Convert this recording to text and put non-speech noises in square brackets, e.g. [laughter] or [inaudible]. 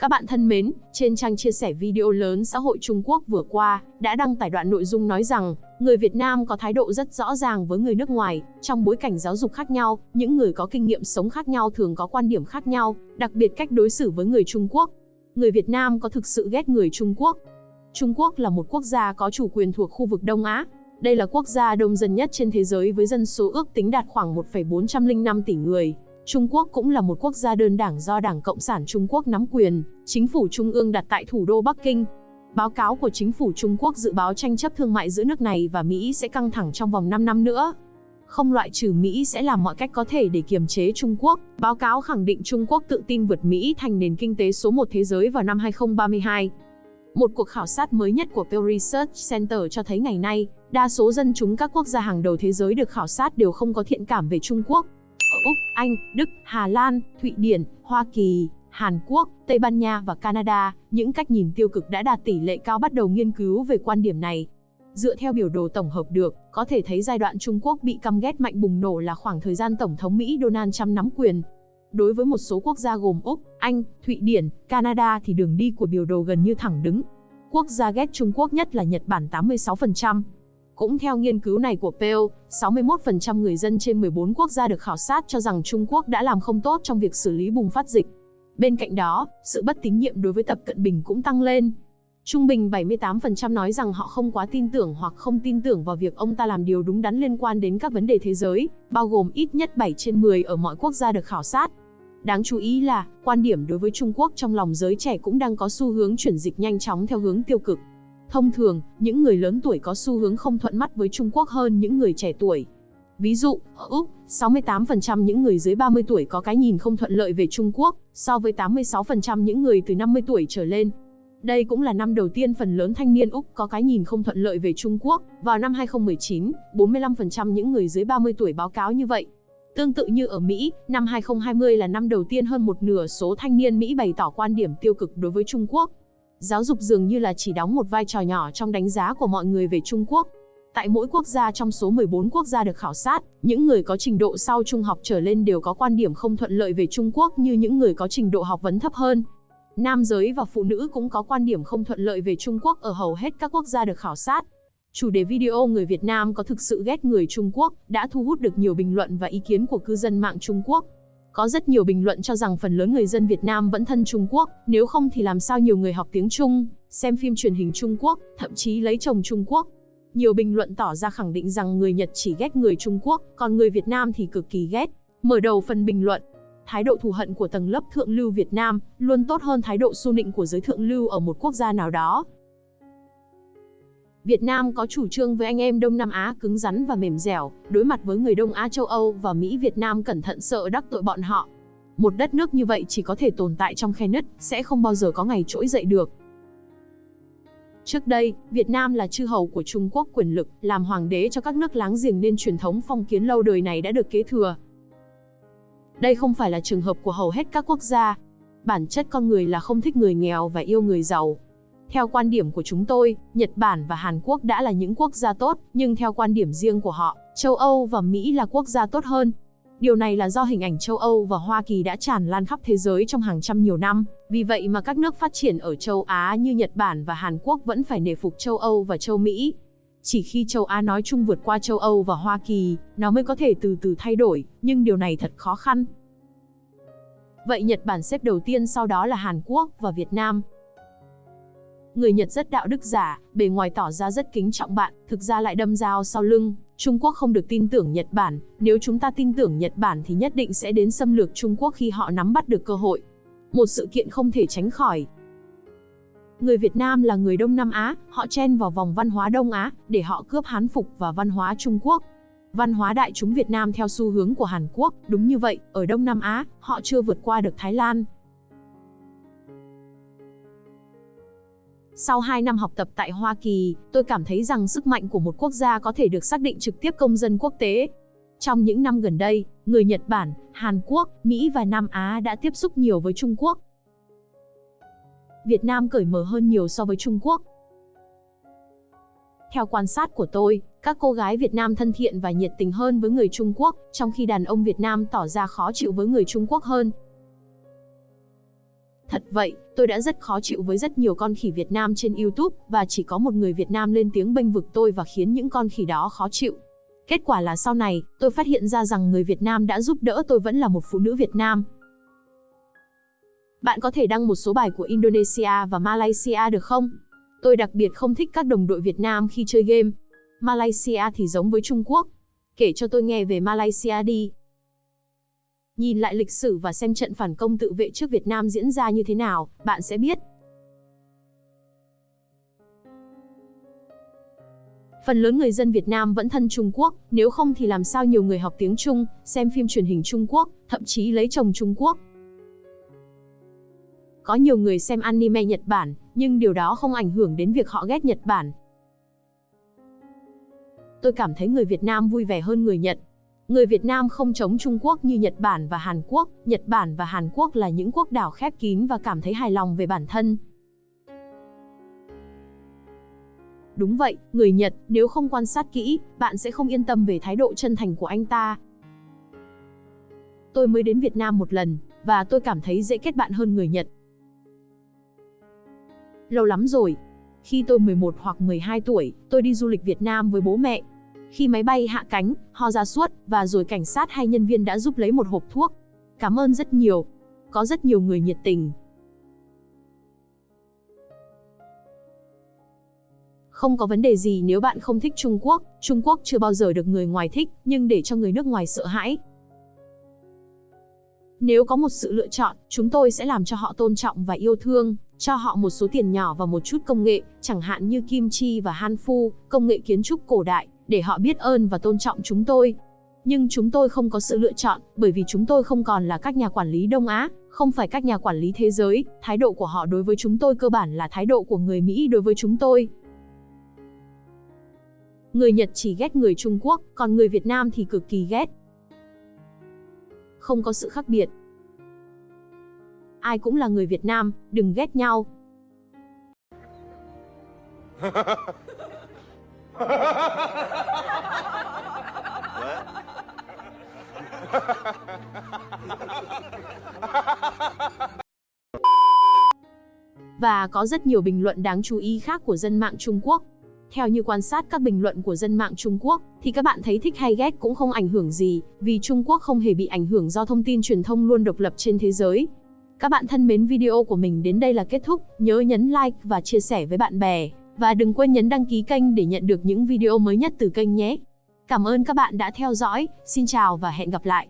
Các bạn thân mến, trên trang chia sẻ video lớn xã hội Trung Quốc vừa qua, đã đăng tải đoạn nội dung nói rằng, người Việt Nam có thái độ rất rõ ràng với người nước ngoài, trong bối cảnh giáo dục khác nhau, những người có kinh nghiệm sống khác nhau thường có quan điểm khác nhau, đặc biệt cách đối xử với người Trung Quốc. Người Việt Nam có thực sự ghét người Trung Quốc? Trung Quốc là một quốc gia có chủ quyền thuộc khu vực Đông Á. Đây là quốc gia đông dân nhất trên thế giới với dân số ước tính đạt khoảng 1,405 tỷ người. Trung Quốc cũng là một quốc gia đơn đảng do Đảng Cộng sản Trung Quốc nắm quyền, chính phủ trung ương đặt tại thủ đô Bắc Kinh. Báo cáo của chính phủ Trung Quốc dự báo tranh chấp thương mại giữa nước này và Mỹ sẽ căng thẳng trong vòng 5 năm nữa. Không loại trừ Mỹ sẽ làm mọi cách có thể để kiềm chế Trung Quốc. Báo cáo khẳng định Trung Quốc tự tin vượt Mỹ thành nền kinh tế số 1 thế giới vào năm 2032. Một cuộc khảo sát mới nhất của Pew Research Center cho thấy ngày nay, đa số dân chúng các quốc gia hàng đầu thế giới được khảo sát đều không có thiện cảm về Trung Quốc. Ở Úc, Anh, Đức, Hà Lan, Thụy Điển, Hoa Kỳ, Hàn Quốc, Tây Ban Nha và Canada, những cách nhìn tiêu cực đã đạt tỷ lệ cao bắt đầu nghiên cứu về quan điểm này. Dựa theo biểu đồ tổng hợp được, có thể thấy giai đoạn Trung Quốc bị căm ghét mạnh bùng nổ là khoảng thời gian Tổng thống Mỹ Donald Trump nắm quyền. Đối với một số quốc gia gồm Úc, Anh, Thụy Điển, Canada thì đường đi của biểu đồ gần như thẳng đứng. Quốc gia ghét Trung Quốc nhất là Nhật Bản 86%. Cũng theo nghiên cứu này của Pew, 61% người dân trên 14 quốc gia được khảo sát cho rằng Trung Quốc đã làm không tốt trong việc xử lý bùng phát dịch. Bên cạnh đó, sự bất tín nhiệm đối với Tập Cận Bình cũng tăng lên. Trung bình 78% nói rằng họ không quá tin tưởng hoặc không tin tưởng vào việc ông ta làm điều đúng đắn liên quan đến các vấn đề thế giới, bao gồm ít nhất 7 trên 10 ở mọi quốc gia được khảo sát. Đáng chú ý là, quan điểm đối với Trung Quốc trong lòng giới trẻ cũng đang có xu hướng chuyển dịch nhanh chóng theo hướng tiêu cực. Thông thường, những người lớn tuổi có xu hướng không thuận mắt với Trung Quốc hơn những người trẻ tuổi. Ví dụ, ở Úc, 68% những người dưới 30 tuổi có cái nhìn không thuận lợi về Trung Quốc, so với 86% những người từ 50 tuổi trở lên. Đây cũng là năm đầu tiên phần lớn thanh niên Úc có cái nhìn không thuận lợi về Trung Quốc. Vào năm 2019, 45% những người dưới 30 tuổi báo cáo như vậy. Tương tự như ở Mỹ, năm 2020 là năm đầu tiên hơn một nửa số thanh niên Mỹ bày tỏ quan điểm tiêu cực đối với Trung Quốc. Giáo dục dường như là chỉ đóng một vai trò nhỏ trong đánh giá của mọi người về Trung Quốc. Tại mỗi quốc gia trong số 14 quốc gia được khảo sát, những người có trình độ sau trung học trở lên đều có quan điểm không thuận lợi về Trung Quốc như những người có trình độ học vấn thấp hơn. Nam giới và phụ nữ cũng có quan điểm không thuận lợi về Trung Quốc ở hầu hết các quốc gia được khảo sát. Chủ đề video người Việt Nam có thực sự ghét người Trung Quốc đã thu hút được nhiều bình luận và ý kiến của cư dân mạng Trung Quốc. Có rất nhiều bình luận cho rằng phần lớn người dân Việt Nam vẫn thân Trung Quốc, nếu không thì làm sao nhiều người học tiếng Trung, xem phim truyền hình Trung Quốc, thậm chí lấy chồng Trung Quốc. Nhiều bình luận tỏ ra khẳng định rằng người Nhật chỉ ghét người Trung Quốc, còn người Việt Nam thì cực kỳ ghét. Mở đầu phần bình luận, thái độ thù hận của tầng lớp thượng lưu Việt Nam luôn tốt hơn thái độ su nịnh của giới thượng lưu ở một quốc gia nào đó. Việt Nam có chủ trương với anh em Đông Nam Á cứng rắn và mềm dẻo, đối mặt với người Đông Á châu Âu và Mỹ Việt Nam cẩn thận sợ đắc tội bọn họ. Một đất nước như vậy chỉ có thể tồn tại trong khe nứt, sẽ không bao giờ có ngày trỗi dậy được. Trước đây, Việt Nam là chư hầu của Trung Quốc quyền lực, làm hoàng đế cho các nước láng giềng nên truyền thống phong kiến lâu đời này đã được kế thừa. Đây không phải là trường hợp của hầu hết các quốc gia. Bản chất con người là không thích người nghèo và yêu người giàu. Theo quan điểm của chúng tôi, Nhật Bản và Hàn Quốc đã là những quốc gia tốt, nhưng theo quan điểm riêng của họ, châu Âu và Mỹ là quốc gia tốt hơn. Điều này là do hình ảnh châu Âu và Hoa Kỳ đã tràn lan khắp thế giới trong hàng trăm nhiều năm, vì vậy mà các nước phát triển ở châu Á như Nhật Bản và Hàn Quốc vẫn phải nể phục châu Âu và châu Mỹ. Chỉ khi châu Á nói chung vượt qua châu Âu và Hoa Kỳ, nó mới có thể từ từ thay đổi, nhưng điều này thật khó khăn. Vậy Nhật Bản xếp đầu tiên sau đó là Hàn Quốc và Việt Nam. Người Nhật rất đạo đức giả, bề ngoài tỏ ra rất kính trọng bạn, thực ra lại đâm dao sau lưng. Trung Quốc không được tin tưởng Nhật Bản, nếu chúng ta tin tưởng Nhật Bản thì nhất định sẽ đến xâm lược Trung Quốc khi họ nắm bắt được cơ hội. Một sự kiện không thể tránh khỏi. Người Việt Nam là người Đông Nam Á, họ chen vào vòng văn hóa Đông Á, để họ cướp Hán phục và văn hóa Trung Quốc. Văn hóa đại chúng Việt Nam theo xu hướng của Hàn Quốc, đúng như vậy, ở Đông Nam Á, họ chưa vượt qua được Thái Lan, Sau 2 năm học tập tại Hoa Kỳ, tôi cảm thấy rằng sức mạnh của một quốc gia có thể được xác định trực tiếp công dân quốc tế. Trong những năm gần đây, người Nhật Bản, Hàn Quốc, Mỹ và Nam Á đã tiếp xúc nhiều với Trung Quốc. Việt Nam cởi mở hơn nhiều so với Trung Quốc. Theo quan sát của tôi, các cô gái Việt Nam thân thiện và nhiệt tình hơn với người Trung Quốc, trong khi đàn ông Việt Nam tỏ ra khó chịu với người Trung Quốc hơn. Thật vậy, tôi đã rất khó chịu với rất nhiều con khỉ Việt Nam trên YouTube, và chỉ có một người Việt Nam lên tiếng bênh vực tôi và khiến những con khỉ đó khó chịu. Kết quả là sau này, tôi phát hiện ra rằng người Việt Nam đã giúp đỡ tôi vẫn là một phụ nữ Việt Nam. Bạn có thể đăng một số bài của Indonesia và Malaysia được không? Tôi đặc biệt không thích các đồng đội Việt Nam khi chơi game. Malaysia thì giống với Trung Quốc. Kể cho tôi nghe về Malaysia đi. Nhìn lại lịch sử và xem trận phản công tự vệ trước Việt Nam diễn ra như thế nào, bạn sẽ biết. Phần lớn người dân Việt Nam vẫn thân Trung Quốc, nếu không thì làm sao nhiều người học tiếng Trung, xem phim truyền hình Trung Quốc, thậm chí lấy chồng Trung Quốc. Có nhiều người xem anime Nhật Bản, nhưng điều đó không ảnh hưởng đến việc họ ghét Nhật Bản. Tôi cảm thấy người Việt Nam vui vẻ hơn người Nhật. Người Việt Nam không chống Trung Quốc như Nhật Bản và Hàn Quốc, Nhật Bản và Hàn Quốc là những quốc đảo khép kín và cảm thấy hài lòng về bản thân. Đúng vậy, người Nhật, nếu không quan sát kỹ, bạn sẽ không yên tâm về thái độ chân thành của anh ta. Tôi mới đến Việt Nam một lần, và tôi cảm thấy dễ kết bạn hơn người Nhật. Lâu lắm rồi. Khi tôi 11 hoặc 12 tuổi, tôi đi du lịch Việt Nam với bố mẹ. Khi máy bay hạ cánh, ho ra suốt, và rồi cảnh sát hay nhân viên đã giúp lấy một hộp thuốc. Cảm ơn rất nhiều. Có rất nhiều người nhiệt tình. Không có vấn đề gì nếu bạn không thích Trung Quốc, Trung Quốc chưa bao giờ được người ngoài thích, nhưng để cho người nước ngoài sợ hãi. Nếu có một sự lựa chọn, chúng tôi sẽ làm cho họ tôn trọng và yêu thương, cho họ một số tiền nhỏ và một chút công nghệ, chẳng hạn như kim chi và han phu, công nghệ kiến trúc cổ đại, để họ biết ơn và tôn trọng chúng tôi. Nhưng chúng tôi không có sự lựa chọn, bởi vì chúng tôi không còn là các nhà quản lý Đông Á, không phải các nhà quản lý thế giới, thái độ của họ đối với chúng tôi cơ bản là thái độ của người Mỹ đối với chúng tôi. Người Nhật chỉ ghét người Trung Quốc, còn người Việt Nam thì cực kỳ ghét. Không có sự khác biệt. Ai cũng là người Việt Nam, đừng ghét nhau. [laughs] Và có rất nhiều bình luận đáng chú ý khác của dân mạng Trung Quốc. Theo như quan sát các bình luận của dân mạng Trung Quốc, thì các bạn thấy thích hay ghét cũng không ảnh hưởng gì, vì Trung Quốc không hề bị ảnh hưởng do thông tin truyền thông luôn độc lập trên thế giới. Các bạn thân mến video của mình đến đây là kết thúc, nhớ nhấn like và chia sẻ với bạn bè. Và đừng quên nhấn đăng ký kênh để nhận được những video mới nhất từ kênh nhé. Cảm ơn các bạn đã theo dõi, xin chào và hẹn gặp lại.